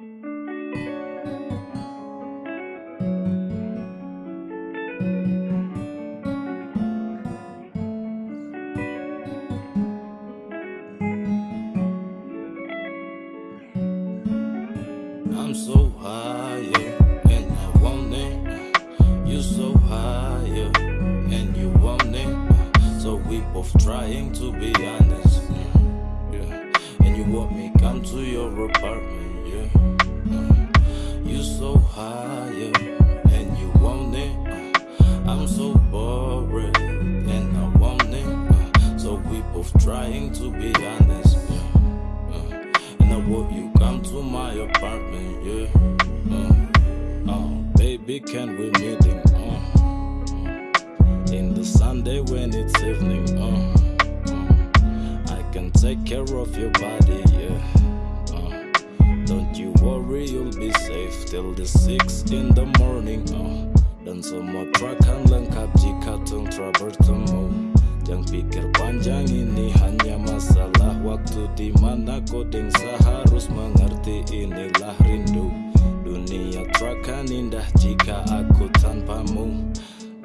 I'm so high, yeah, and I want it. You're so high, yeah, and you want it. So we both trying to be honest, you want me come to your apartment, yeah. Uh, You so high, yeah, and you want it. Uh, I'm so bored, and I want it. Uh, So we both trying to be honest, yeah. Uh, And I want you come to my apartment, yeah. Uh, uh, baby, can we meeting? Uh, uh, in the Sunday when it's evening, can take care of your body, yeah. Uh, don't you worry, you'll be safe till the six in the morning. Uh, dan semua trakan lengkap jika tung bertemu. Jangan pikir panjang ini hanya masalah waktu di mana kodeng seharus mengerti inilah rindu. Dunia terakan indah jika aku tanpamu.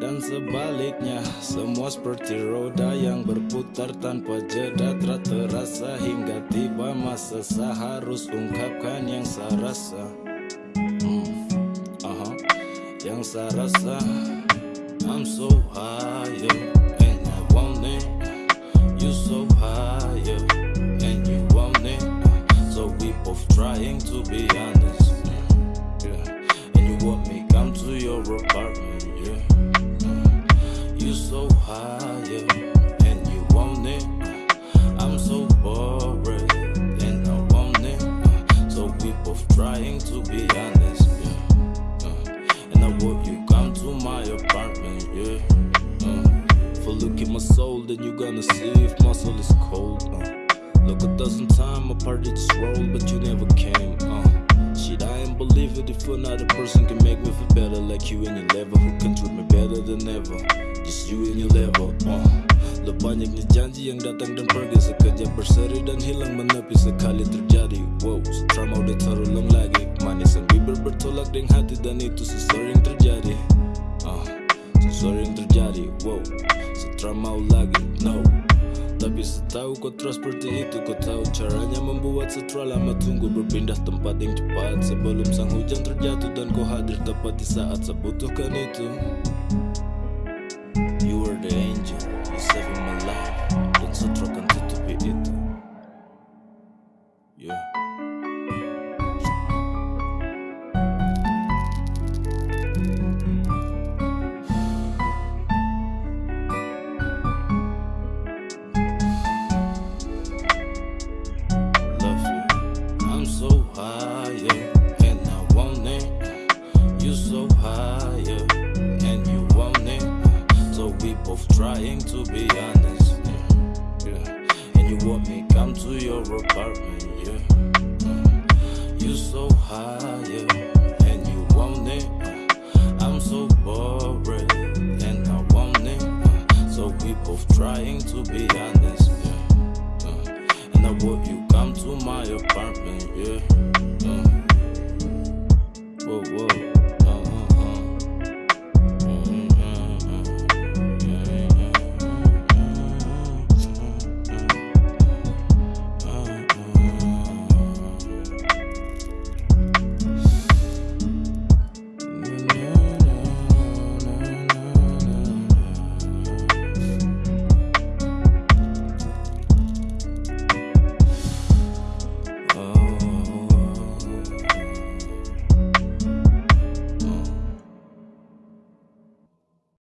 Dan sebaliknya semua seperti roda yang berputar tanpa jeda tak terasa hingga tiba masa seharus ungkapkan yang saya rasa. Hmm, aha, yang saya rasa. I'm so high, and I want it. You so high, and you want it. So we both trying to be honest, yeah. And you want me come to your apartment, then you gonna see if my soul is cold. Uh, look a dozen times, my party just rolled, but you never came. Uh, shit, I ain't believe it if another person can make me feel better, like you and your level, who can treat me better than ever. Just you and your level. Uh, Lo banyaknya janji yang datang dan pergi Sekejap berseri dan hilang menepi sekali terjadi Wow, trauma udah terulang lagi Manisan bibir bertolak dengan hati dan itu sesering terjadi uh, Sesering terjadi, wow. Setrauma lagi, no. Tapi setahu kau terus seperti itu Kau tahu caranya membuat setelah lama tunggu Berpindah tempat yang cepat Sebelum sang hujan terjatuh Dan kau hadir tepat di saat saya butuhkan itu apartment, yeah. You so high, yeah, and you want it. I'm so bored, and I want it. So we both trying to be honest.